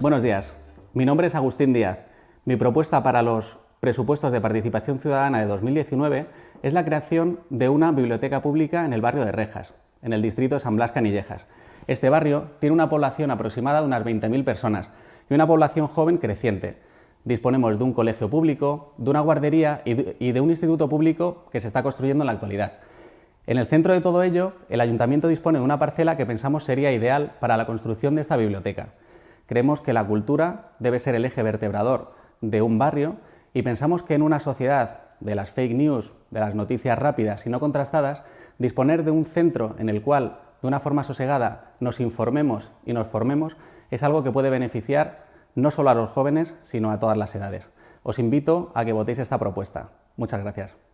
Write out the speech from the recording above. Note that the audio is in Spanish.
Buenos días. Mi nombre es Agustín Díaz. Mi propuesta para los presupuestos de participación ciudadana de 2019 es la creación de una biblioteca pública en el barrio de Rejas, en el distrito de San Blas Canillejas. Este barrio tiene una población aproximada de unas 20.000 personas y una población joven creciente. Disponemos de un colegio público, de una guardería y de un instituto público que se está construyendo en la actualidad. En el centro de todo ello, el ayuntamiento dispone de una parcela que pensamos sería ideal para la construcción de esta biblioteca. Creemos que la cultura debe ser el eje vertebrador de un barrio y pensamos que en una sociedad de las fake news, de las noticias rápidas y no contrastadas, disponer de un centro en el cual, de una forma sosegada, nos informemos y nos formemos es algo que puede beneficiar no solo a los jóvenes, sino a todas las edades. Os invito a que votéis esta propuesta. Muchas gracias.